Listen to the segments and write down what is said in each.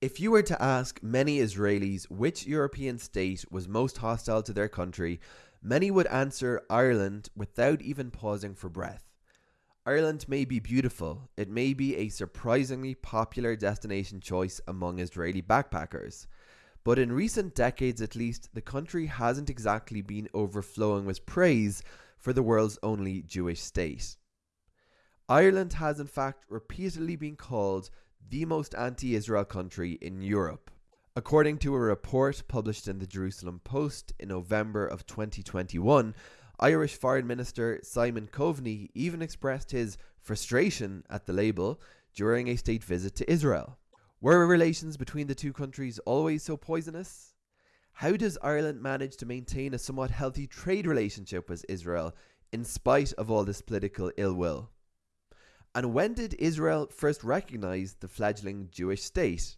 If you were to ask many Israelis which European state was most hostile to their country, many would answer Ireland without even pausing for breath. Ireland may be beautiful, it may be a surprisingly popular destination choice among Israeli backpackers, but in recent decades at least, the country hasn't exactly been overflowing with praise for the world's only Jewish state. Ireland has in fact repeatedly been called the most anti Israel country in Europe. According to a report published in the Jerusalem Post in November of 2021, Irish Foreign Minister Simon Coveney even expressed his frustration at the label during a state visit to Israel. Were relations between the two countries always so poisonous? How does Ireland manage to maintain a somewhat healthy trade relationship with Israel in spite of all this political ill will? And when did Israel first recognize the fledgling Jewish state?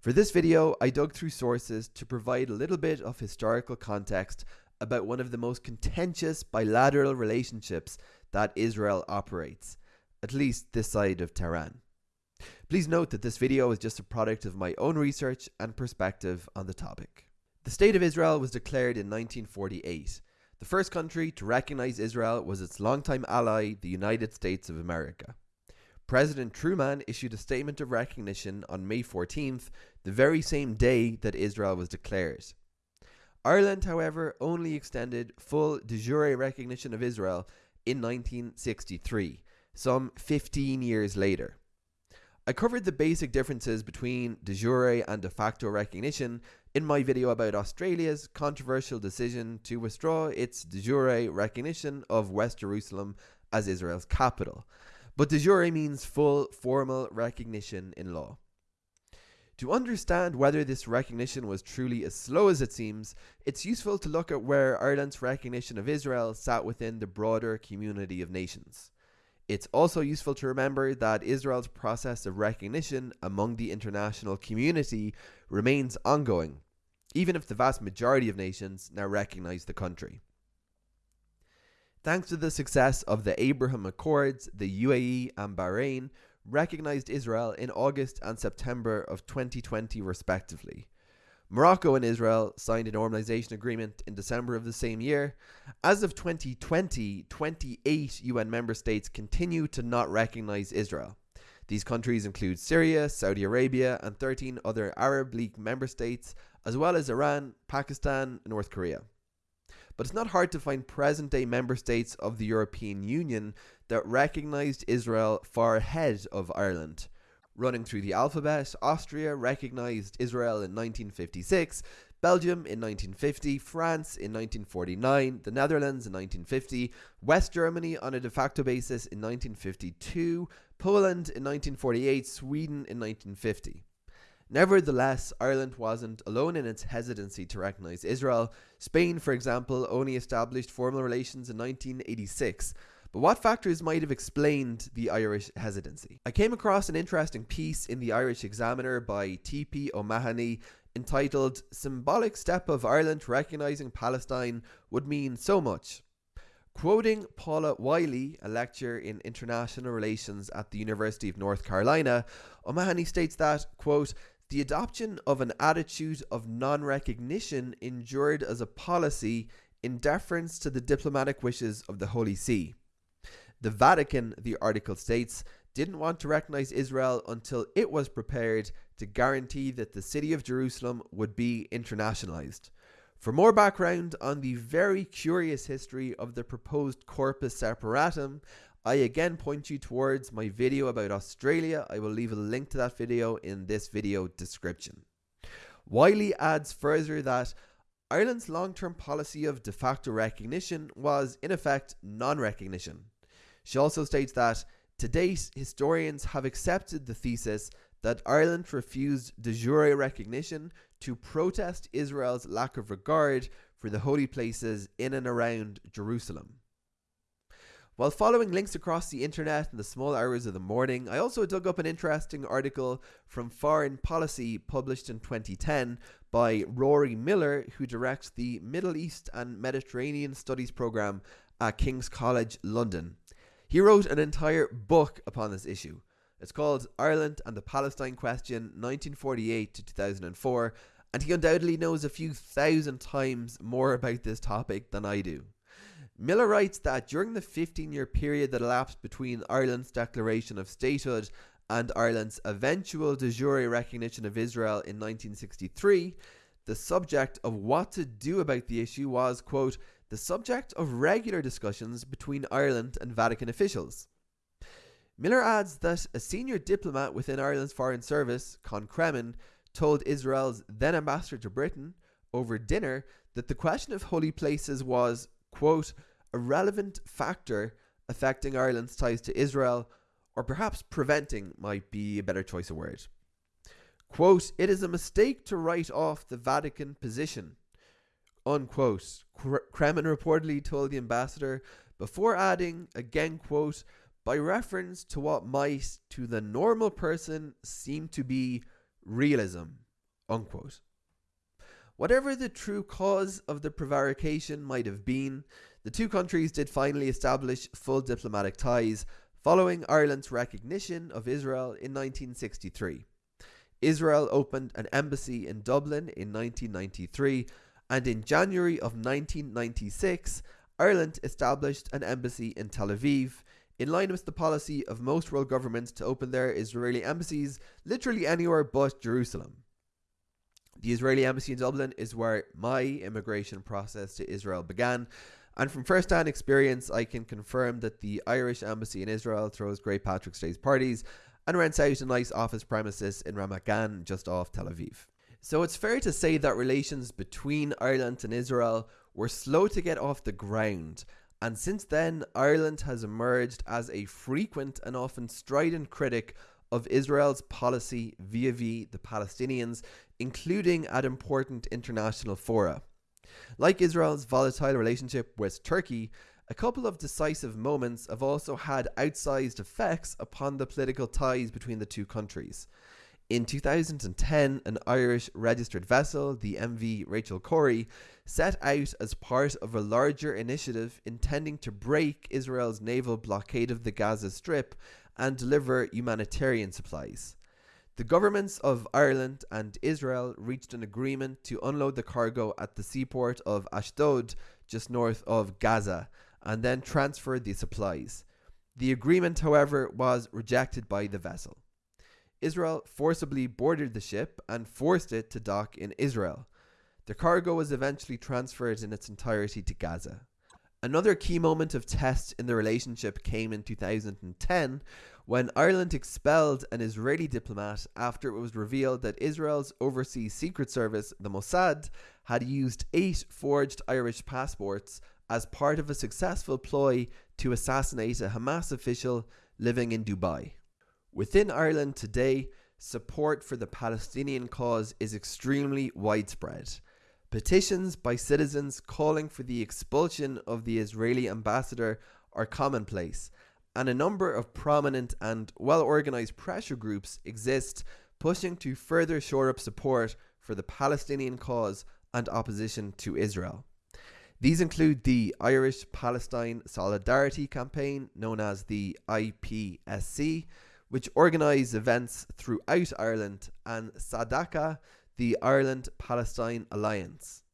For this video, I dug through sources to provide a little bit of historical context about one of the most contentious bilateral relationships that Israel operates, at least this side of Tehran. Please note that this video is just a product of my own research and perspective on the topic. The State of Israel was declared in 1948 the first country to recognize Israel was its longtime ally, the United States of America. President Truman issued a statement of recognition on May 14th, the very same day that Israel was declared. Ireland, however, only extended full de jure recognition of Israel in 1963, some 15 years later. I covered the basic differences between de jure and de facto recognition in my video about Australia's controversial decision to withdraw its de jure recognition of West Jerusalem as Israel's capital. But de jure means full formal recognition in law. To understand whether this recognition was truly as slow as it seems, it's useful to look at where Ireland's recognition of Israel sat within the broader community of nations. It's also useful to remember that Israel's process of recognition among the international community remains ongoing, even if the vast majority of nations now recognize the country. Thanks to the success of the Abraham Accords, the UAE and Bahrain recognized Israel in August and September of 2020, respectively. Morocco and Israel signed a normalization agreement in December of the same year. As of 2020, 28 UN member states continue to not recognize Israel. These countries include Syria, Saudi Arabia, and 13 other Arab League member states, as well as Iran, Pakistan, and North Korea. But it's not hard to find present day member states of the European Union that recognized Israel far ahead of Ireland. Running through the alphabet, Austria recognized Israel in 1956, Belgium in 1950, France in 1949, the Netherlands in 1950, West Germany on a de facto basis in 1952, Poland in 1948, Sweden in 1950. Nevertheless, Ireland wasn't alone in its hesitancy to recognise Israel. Spain, for example, only established formal relations in 1986, but what factors might have explained the Irish hesitancy? I came across an interesting piece in the Irish Examiner by T.P. O'Mahony entitled Symbolic Step of Ireland Recognising Palestine Would Mean So Much. Quoting Paula Wylie, a lecturer in international relations at the University of North Carolina, O'Mahony states that, quote, the adoption of an attitude of non recognition endured as a policy in deference to the diplomatic wishes of the Holy See. The Vatican, the article states, didn't want to recognize Israel until it was prepared to guarantee that the city of Jerusalem would be internationalized. For more background on the very curious history of the proposed Corpus Separatum, I again point you towards my video about Australia. I will leave a link to that video in this video description. Wylie adds further that Ireland's long term policy of de facto recognition was, in effect, non recognition. She also states that to date, historians have accepted the thesis that Ireland refused de jure recognition to protest Israel's lack of regard for the holy places in and around Jerusalem. While following links across the internet in the small hours of the morning, I also dug up an interesting article from Foreign Policy published in 2010 by Rory Miller, who directs the Middle East and Mediterranean Studies program at King's College London. He wrote an entire book upon this issue. It's called Ireland and the Palestine Question 1948 to 2004, and he undoubtedly knows a few thousand times more about this topic than I do. Miller writes that during the 15 year period that elapsed between Ireland's declaration of statehood and Ireland's eventual de jure recognition of Israel in 1963, the subject of what to do about the issue was, quote, the subject of regular discussions between Ireland and Vatican officials. Miller adds that a senior diplomat within Ireland's Foreign Service, Con Cremin, told Israel's then ambassador to Britain over dinner that the question of holy places was, quote, a relevant factor affecting Ireland's ties to Israel, or perhaps preventing might be a better choice of word. Quote, it is a mistake to write off the Vatican position. Unquote. Cremin reportedly told the ambassador before adding, again, quote, by reference to what might, to the normal person, seem to be realism. Unquote. Whatever the true cause of the prevarication might have been, the two countries did finally establish full diplomatic ties following Ireland's recognition of Israel in 1963. Israel opened an embassy in Dublin in 1993, and in January of 1996, Ireland established an embassy in Tel Aviv, in line with the policy of most world governments to open their Israeli embassies literally anywhere but Jerusalem. The Israeli embassy in Dublin is where my immigration process to Israel began, and from first hand experience, I can confirm that the Irish embassy in Israel throws Great Patrick's Day parties and rents out a nice office premises in Ramat Gan, just off Tel Aviv. So it's fair to say that relations between Ireland and Israel were slow to get off the ground, and since then, Ireland has emerged as a frequent and often strident critic of Israel's policy vis vis the Palestinians, including at important international fora. Like Israel's volatile relationship with Turkey, a couple of decisive moments have also had outsized effects upon the political ties between the two countries. In 2010, an Irish registered vessel, the MV Rachel Corrie, set out as part of a larger initiative intending to break Israel's naval blockade of the Gaza Strip and deliver humanitarian supplies. The governments of Ireland and Israel reached an agreement to unload the cargo at the seaport of Ashdod, just north of Gaza, and then transfer the supplies. The agreement, however, was rejected by the vessel. Israel forcibly boarded the ship and forced it to dock in Israel. The cargo was eventually transferred in its entirety to Gaza. Another key moment of test in the relationship came in 2010 when Ireland expelled an Israeli diplomat after it was revealed that Israel's overseas secret service, the Mossad, had used eight forged Irish passports as part of a successful ploy to assassinate a Hamas official living in Dubai. Within Ireland today, support for the Palestinian cause is extremely widespread. Petitions by citizens calling for the expulsion of the Israeli ambassador are commonplace, and a number of prominent and well organized pressure groups exist pushing to further shore up support for the Palestinian cause and opposition to Israel. These include the Irish Palestine Solidarity Campaign, known as the IPSC, which organise events throughout Ireland, and Sadaka, the Ireland Palestine Alliance.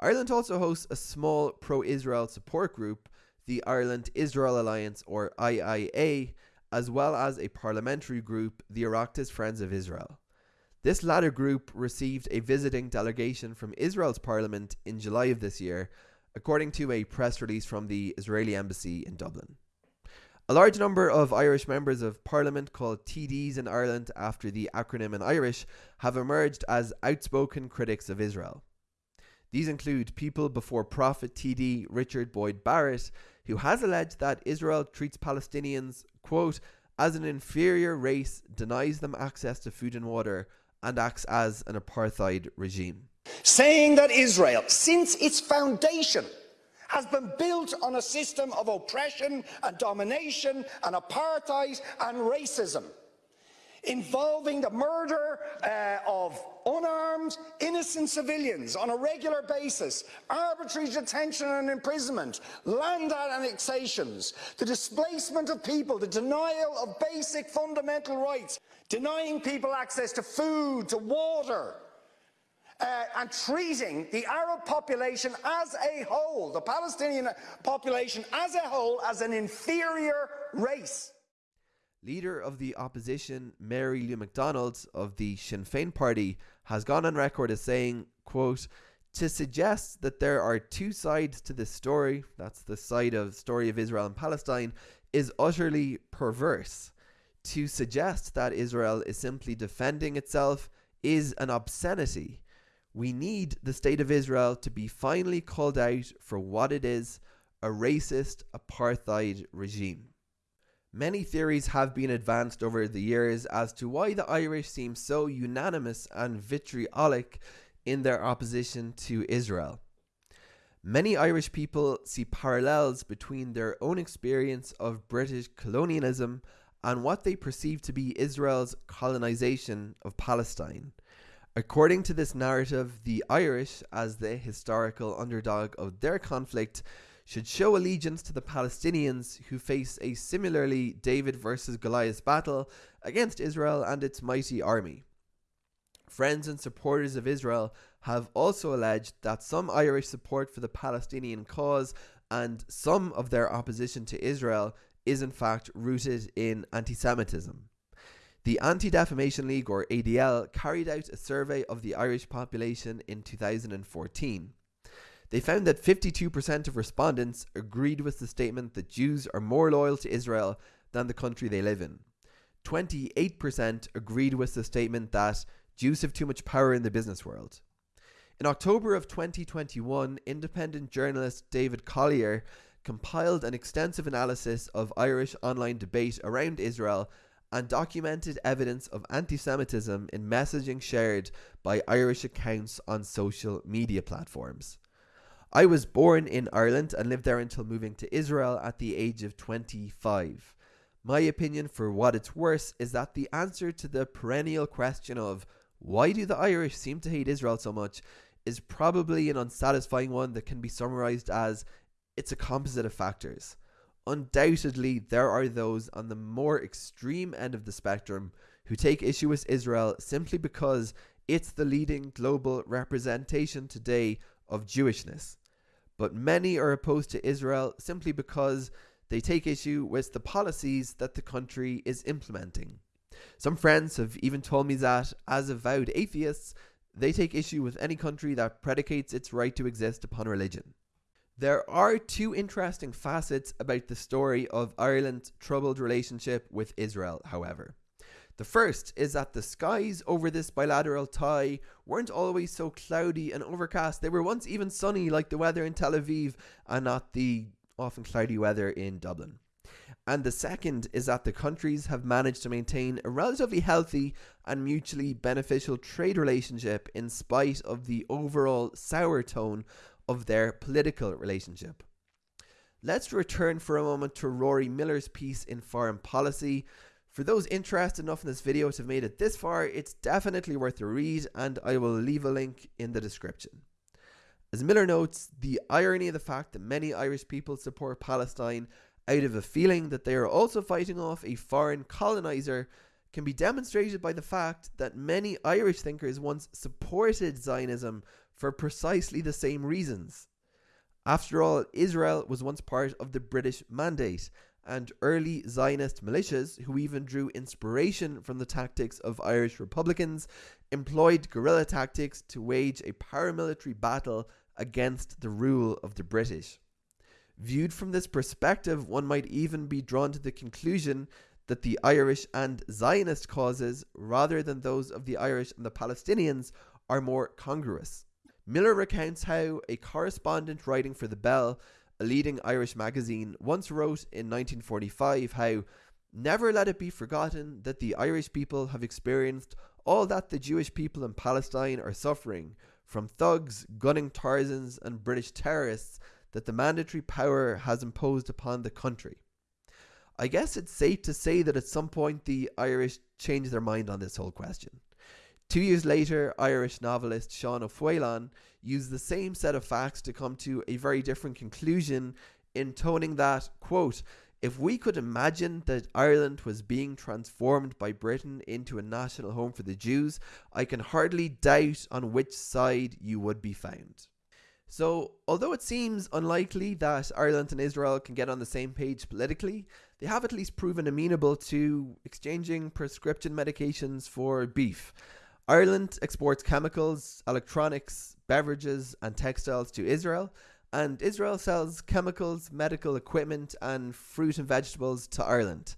Ireland also hosts a small pro Israel support group, the Ireland Israel Alliance or IIA, as well as a parliamentary group, the Oireachtas Friends of Israel. This latter group received a visiting delegation from Israel's parliament in July of this year, according to a press release from the Israeli embassy in Dublin. A large number of Irish members of parliament, called TDs in Ireland after the acronym in Irish, have emerged as outspoken critics of Israel. These include People Before Profit TD Richard Boyd Barrett, who has alleged that Israel treats Palestinians, quote, as an inferior race, denies them access to food and water, and acts as an apartheid regime. Saying that Israel, since its foundation, has been built on a system of oppression and domination and apartheid and racism involving the murder uh, of unarmed, innocent civilians on a regular basis, arbitrary detention and imprisonment, land annexations, the displacement of people, the denial of basic fundamental rights, denying people access to food, to water, uh, and treating the Arab population as a whole, the Palestinian population as a whole, as an inferior race. Leader of the opposition, Mary Lou McDonald of the Sinn Féin party, has gone on record as saying, quote, to suggest that there are two sides to this story, that's the side of story of Israel and Palestine, is utterly perverse. To suggest that Israel is simply defending itself is an obscenity. We need the state of Israel to be finally called out for what it is a racist apartheid regime. Many theories have been advanced over the years as to why the Irish seem so unanimous and vitriolic in their opposition to Israel. Many Irish people see parallels between their own experience of British colonialism and what they perceive to be Israel's colonization of Palestine. According to this narrative, the Irish, as the historical underdog of their conflict, should show allegiance to the Palestinians who face a similarly David versus Goliath battle against Israel and its mighty army. Friends and supporters of Israel have also alleged that some Irish support for the Palestinian cause and some of their opposition to Israel is in fact rooted in anti Semitism. The Anti Defamation League, or ADL, carried out a survey of the Irish population in 2014. They found that 52% of respondents agreed with the statement that Jews are more loyal to Israel than the country they live in. 28% agreed with the statement that Jews have too much power in the business world. In October of 2021, independent journalist David Collier compiled an extensive analysis of Irish online debate around Israel and documented evidence of anti Semitism in messaging shared by Irish accounts on social media platforms. I was born in Ireland and lived there until moving to Israel at the age of 25. My opinion, for what it's worth, is that the answer to the perennial question of why do the Irish seem to hate Israel so much is probably an unsatisfying one that can be summarized as it's a composite of factors. Undoubtedly, there are those on the more extreme end of the spectrum who take issue with Israel simply because it's the leading global representation today of Jewishness. But many are opposed to Israel simply because they take issue with the policies that the country is implementing. Some friends have even told me that, as avowed atheists, they take issue with any country that predicates its right to exist upon religion. There are two interesting facets about the story of Ireland's troubled relationship with Israel, however. The first is that the skies over this bilateral tie weren't always so cloudy and overcast. They were once even sunny, like the weather in Tel Aviv, and not the often cloudy weather in Dublin. And the second is that the countries have managed to maintain a relatively healthy and mutually beneficial trade relationship in spite of the overall sour tone of their political relationship. Let's return for a moment to Rory Miller's piece in Foreign Policy. For those interested enough in this video to have made it this far, it's definitely worth a read, and I will leave a link in the description. As Miller notes, the irony of the fact that many Irish people support Palestine out of a feeling that they are also fighting off a foreign colonizer can be demonstrated by the fact that many Irish thinkers once supported Zionism for precisely the same reasons. After all, Israel was once part of the British Mandate, and early Zionist militias, who even drew inspiration from the tactics of Irish Republicans, employed guerrilla tactics to wage a paramilitary battle against the rule of the British. Viewed from this perspective, one might even be drawn to the conclusion that the Irish and Zionist causes, rather than those of the Irish and the Palestinians, are more congruous. Miller recounts how a correspondent writing for The Bell, a leading Irish magazine, once wrote in 1945 how Never let it be forgotten that the Irish people have experienced all that the Jewish people in Palestine are suffering from thugs, gunning Tarzans, and British terrorists that the mandatory power has imposed upon the country. I guess it's safe to say that at some point the Irish changed their mind on this whole question. Two years later, Irish novelist Sean O'Faolain used the same set of facts to come to a very different conclusion, intoning that, quote, if we could imagine that Ireland was being transformed by Britain into a national home for the Jews, I can hardly doubt on which side you would be found. So, although it seems unlikely that Ireland and Israel can get on the same page politically, they have at least proven amenable to exchanging prescription medications for beef. Ireland exports chemicals, electronics, beverages, and textiles to Israel, and Israel sells chemicals, medical equipment, and fruit and vegetables to Ireland.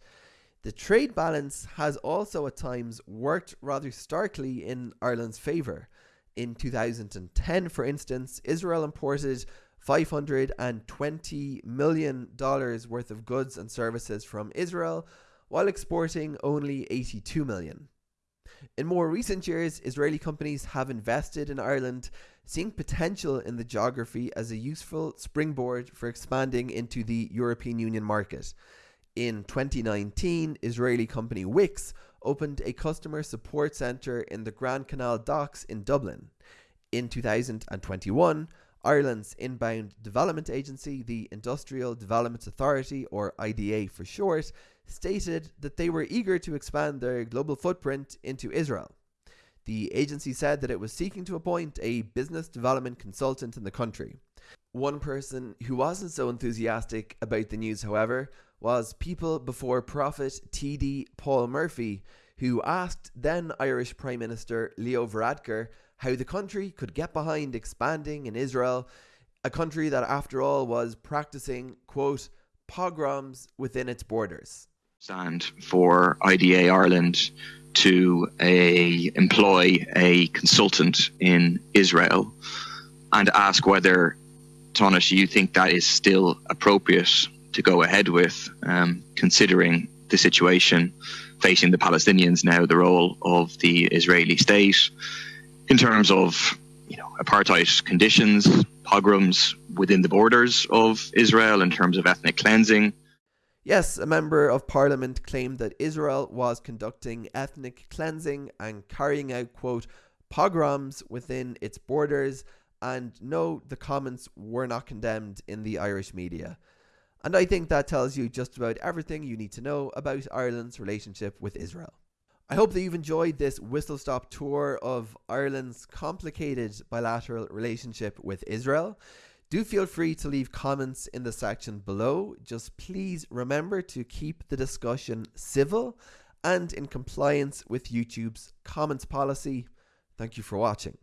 The trade balance has also at times worked rather starkly in Ireland's favour. In 2010, for instance, Israel imported $520 million worth of goods and services from Israel, while exporting only 82 million. In more recent years, Israeli companies have invested in Ireland, seeing potential in the geography as a useful springboard for expanding into the European Union market. In 2019, Israeli company Wix opened a customer support centre in the Grand Canal docks in Dublin. In 2021, Ireland's inbound development agency, the Industrial Development Authority, or IDA for short, stated that they were eager to expand their global footprint into Israel. The agency said that it was seeking to appoint a business development consultant in the country. One person who wasn't so enthusiastic about the news, however, was People Before Profit TD Paul Murphy, who asked then Irish Prime Minister Leo Varadkar how the country could get behind expanding in Israel, a country that, after all, was practicing, quote, pogroms within its borders. Stand for IDA Ireland to a, employ a consultant in Israel and ask whether, Tánaiste, you think that is still appropriate to go ahead with, um, considering the situation facing the Palestinians now, the role of the Israeli state in terms of you know apartheid conditions, pogroms within the borders of Israel, in terms of ethnic cleansing. Yes, a member of parliament claimed that Israel was conducting ethnic cleansing and carrying out, quote, pogroms within its borders, and no, the comments were not condemned in the Irish media. And I think that tells you just about everything you need to know about Ireland's relationship with Israel. I hope that you've enjoyed this whistle stop tour of Ireland's complicated bilateral relationship with Israel. Do feel free to leave comments in the section below. Just please remember to keep the discussion civil and in compliance with YouTube's comments policy. Thank you for watching.